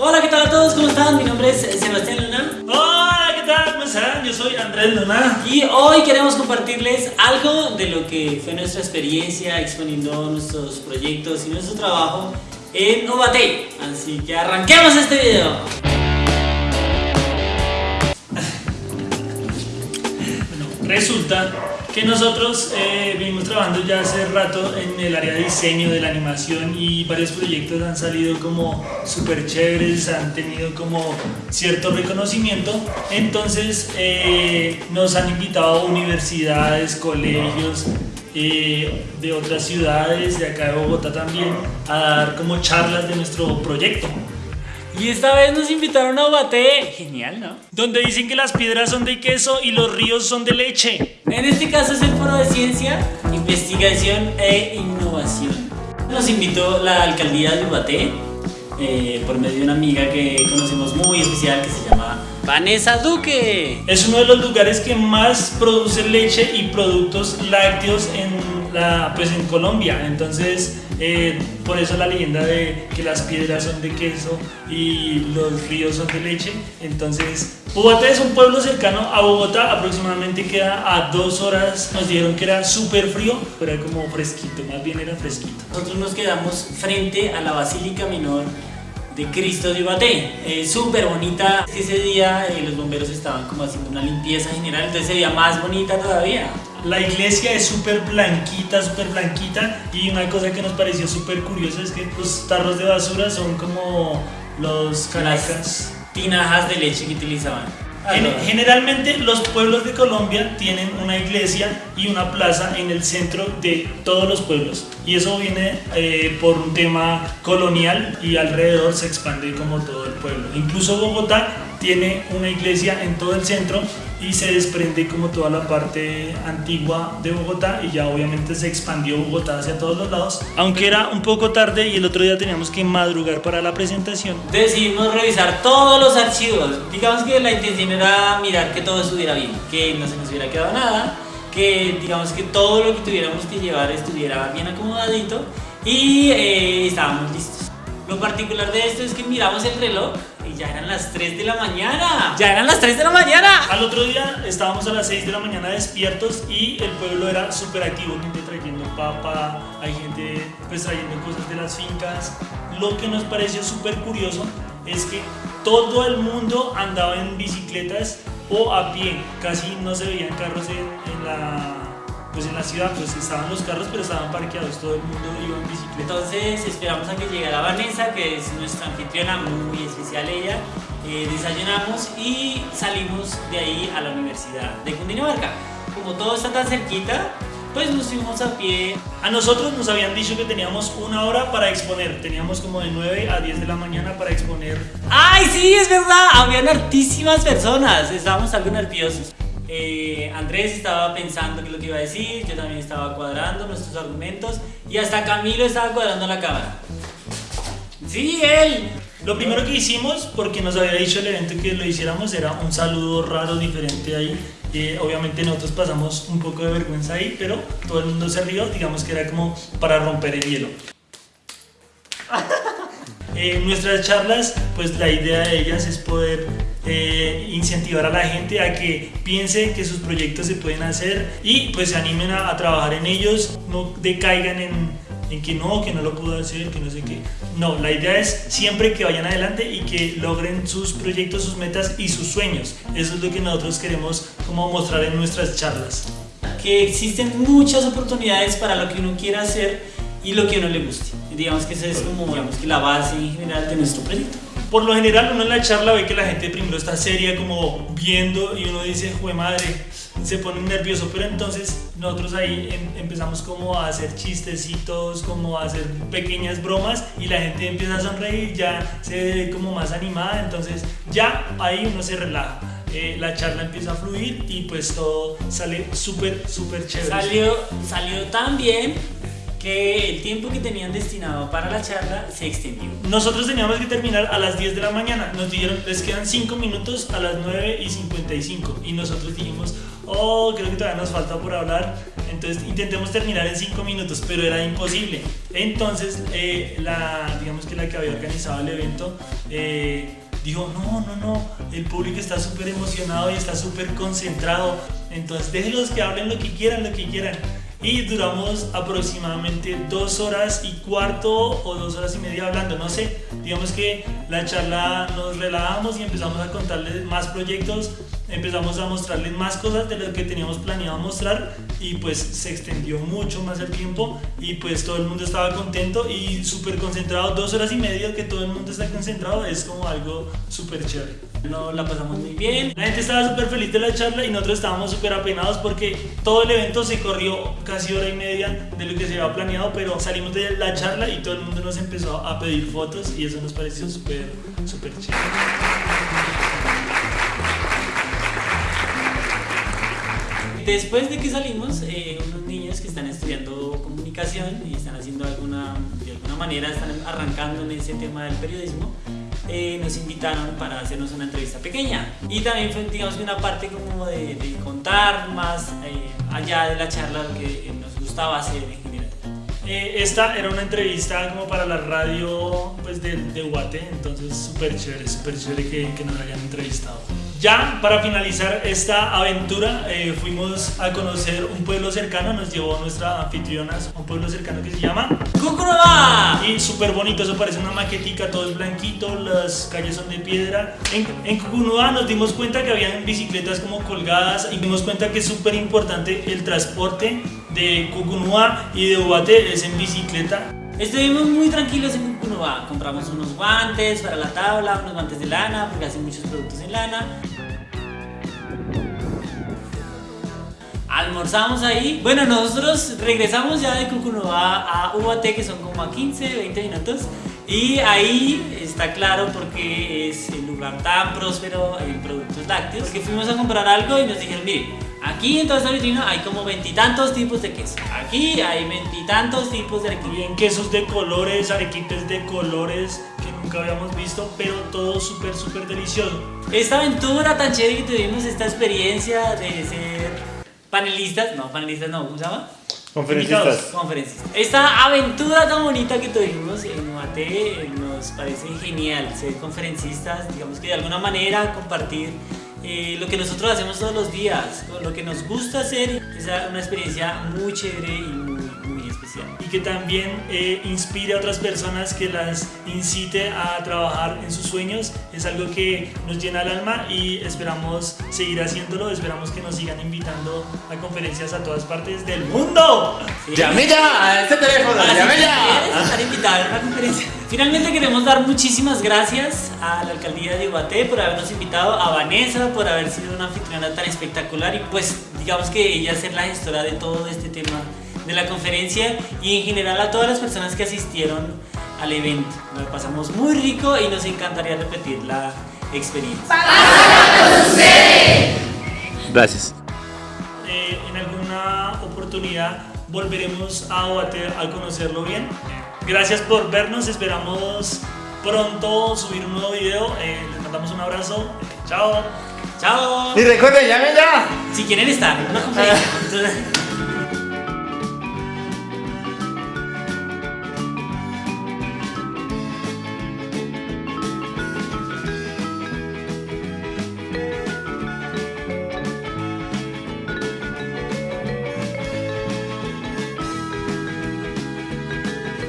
Hola, ¿qué tal a todos? ¿Cómo están? Mi nombre es Sebastián Luna. Hola, ¿qué tal? ¿Cómo están? Yo soy Andrés Luna. Y hoy queremos compartirles algo de lo que fue nuestra experiencia exponiendo nuestros proyectos y nuestro trabajo en Ubatey. Así que arranquemos este video. Bueno, resulta que nosotros eh, venimos trabajando ya hace rato en el área de diseño de la animación y varios proyectos han salido como súper chéveres, han tenido como cierto reconocimiento. Entonces eh, nos han invitado a universidades, colegios, eh, de otras ciudades, de acá de Bogotá también, a dar como charlas de nuestro proyecto. Y esta vez nos invitaron a Ubatey. Genial, ¿no? Donde dicen que las piedras son de queso y los ríos son de leche. En este caso es el Foro de Ciencia, Investigación e Innovación. Nos invitó la alcaldía de Ubaté eh, por medio de una amiga que conocemos muy especial que se llama Vanessa Duque. Es uno de los lugares que más produce leche y productos lácteos en, la, pues en Colombia. Entonces, eh, por eso la leyenda de que las piedras son de queso y los ríos son de leche. Entonces, Bogotá es un pueblo cercano a Bogotá, aproximadamente queda a dos horas. Nos dijeron que era súper frío, pero era como fresquito, más bien era fresquito. Nosotros nos quedamos frente a la Basílica Menor de Cristo de Ibaté. Es súper bonita. Ese día eh, los bomberos estaban como haciendo una limpieza general, entonces se veía más bonita todavía. La iglesia es súper blanquita, súper blanquita y una cosa que nos pareció súper curiosa es que los tarros de basura son como los caracas. Tinajas de leche que utilizaban. Gen- Generalmente los pueblos de Colombia tienen una iglesia y una plaza en el centro de todos los pueblos y eso viene eh, por un tema colonial y alrededor se expande como todo el pueblo. Incluso Bogotá tiene una iglesia en todo el centro y se desprende como toda la parte antigua de Bogotá y ya obviamente se expandió Bogotá hacia todos los lados. Aunque era un poco tarde y el otro día teníamos que madrugar para la presentación, Decidimos revisar todos los archivos. Digamos que la intención era mirar que todo estuviera bien, que no se nos hubiera quedado nada, que digamos que todo lo que tuviéramos que llevar estuviera bien acomodadito y eh, estábamos listos. Lo particular de esto es que miramos el reloj y ya eran las 3 de la mañana. Ya eran las 3 de la mañana. Al otro día estábamos a las 6 de la mañana despiertos y el pueblo era súper activo, gente trayendo papa, hay gente pues trayendo cosas de las fincas. Lo que nos pareció súper curioso es que todo el mundo andaba en bicicletas o a pie, casi no se veían carros en, en la, pues en la ciudad, pues estaban los carros pero estaban parqueados, todo el mundo iba en bicicleta. Entonces esperamos a que llegara Vanessa, que es nuestra anfitriona muy especial ella. Eh, desayunamos y salimos de ahí a la Universidad de Cundinamarca. Como todo está tan cerquita, pues nos fuimos a pie. A nosotros nos habían dicho que teníamos una hora para exponer, teníamos como de 9 a 10 de la mañana para exponer ¡Ay, sí, es verdad! Habían hartísimas personas, estábamos algo nerviosos. Eh, Andrés estaba pensando qué es lo que iba a decir, yo también estaba cuadrando nuestros argumentos y hasta Camilo estaba cuadrando la cámara. Sí, él. Lo primero que hicimos, porque nos había dicho el evento que lo hiciéramos, era un saludo raro, diferente ahí. Eh, obviamente nosotros pasamos un poco de vergüenza ahí, pero todo el mundo se rió, digamos que era como para romper el hielo. En nuestras charlas, pues la idea de ellas es poder eh, incentivar a la gente a que piense que sus proyectos se pueden hacer y pues se animen a, a trabajar en ellos, no decaigan en, en que no, que no lo puedo hacer, que no sé qué. No, la idea es siempre que vayan adelante y que logren sus proyectos, sus metas y sus sueños. Eso es lo que nosotros queremos como mostrar en nuestras charlas. que existen muchas oportunidades para lo que uno quiera hacer y lo que uno le guste. Digamos que esa es como digamos que la base en general de nuestro proyecto. Por lo general uno en la charla ve que la gente primero está seria como viendo y uno dice, jue madre, se pone nervioso, pero entonces nosotros ahí em- empezamos como a hacer chistecitos, como a hacer pequeñas bromas y la gente empieza a sonreír, ya se ve como más animada, entonces ya ahí uno se relaja. Eh, la charla empieza a fluir y pues todo sale súper, súper chévere. Salió, salió tan bien que el tiempo que tenían destinado para la charla se extendió. Nosotros teníamos que terminar a las 10 de la mañana. Nos dijeron, les quedan 5 minutos a las 9 y 55. Y nosotros dijimos, oh, creo que todavía nos falta por hablar. Entonces intentemos terminar en 5 minutos, pero era imposible. Entonces, eh, la, digamos que la que había organizado el evento eh, dijo, no, no, no, el público está súper emocionado y está súper concentrado. Entonces déjenlos que hablen lo que quieran, lo que quieran y duramos aproximadamente dos horas y cuarto o dos horas y media hablando, no sé, digamos que la charla nos relajamos y empezamos a contarles más proyectos, empezamos a mostrarles más cosas de lo que teníamos planeado mostrar y pues se extendió mucho más el tiempo y pues todo el mundo estaba contento y súper concentrado, dos horas y media que todo el mundo está concentrado es como algo súper chévere. No la pasamos muy bien. La gente estaba súper feliz de la charla y nosotros estábamos súper apenados porque todo el evento se corrió casi hora y media de lo que se había planeado, pero salimos de la charla y todo el mundo nos empezó a pedir fotos y eso nos pareció súper, súper chévere. Después de que salimos, eh, unos niños que están estudiando comunicación y están haciendo alguna, de alguna manera, están arrancando en ese tema del periodismo, eh, nos invitaron para hacernos una entrevista pequeña. Y también fue, digamos, una parte como de, contar más eh, allá de la charla lo que nos gustaba hacer en general. esta era una entrevista como para la radio pues, de, de Guate, entonces súper chévere, súper chévere que, que nos hayan entrevistado. Ya para finalizar esta aventura eh, fuimos a conocer un pueblo cercano, nos llevó nuestra anfitriona a un pueblo cercano que se llama ¡Cucurubá! Y súper bonito, eso parece una maquetica, todo es blanquito, las calles son de piedra. En, en nos dimos cuenta que había bicicletas como colgadas y dimos cuenta que es súper importante el transporte de Cucunua y de Ubate es en bicicleta. Estuvimos muy tranquilos en Compramos unos guantes para la tabla, unos guantes de lana, porque hacen muchos productos en lana. Almorzamos ahí. Bueno, nosotros regresamos ya de Cucunua a UAT, que son como a 15, 20 minutos. Y ahí está claro porque es el lugar tan próspero en productos lácteos. Porque fuimos a comprar algo y nos dijeron, mire, Aquí en toda esta vitrina hay como veintitantos tipos de queso. Aquí hay veintitantos tipos de arequipe. Bien, quesos de colores, arequipes de colores que nunca habíamos visto, pero todo súper, súper delicioso. Esta aventura tan chévere que tuvimos, esta experiencia de ser panelistas, no, panelistas no, ¿cómo se llama? Conferencistas. Conferencistas. Esta aventura tan bonita que tuvimos en UAT nos parece genial ser conferencistas, digamos que de alguna manera compartir eh, lo que nosotros hacemos todos los días, lo que nos gusta hacer, es una experiencia muy chévere y muy, muy especial. Y que también eh, inspire a otras personas, que las incite a trabajar en sus sueños, es algo que nos llena el alma y esperamos seguir haciéndolo, esperamos que nos sigan invitando a conferencias a todas partes del mundo. ¡Llame ya a este teléfono! ¡Llame ya! estar invitado a una conferencia. Finalmente queremos dar muchísimas gracias a la alcaldía de Iguaté por habernos invitado, a Vanessa por haber sido una anfitriona tan espectacular y pues digamos que ella ser la gestora de todo este tema de la conferencia y en general a todas las personas que asistieron al evento. Nos pasamos muy rico y nos encantaría repetir la experiencia. Gracias. Eh, en alguna oportunidad volveremos a conocerlo bien. Gracias por vernos, esperamos pronto subir un nuevo video. Eh, les mandamos un abrazo. Chao. Chao. Y recuerden, llamen ya. Si quieren estar una conferencia.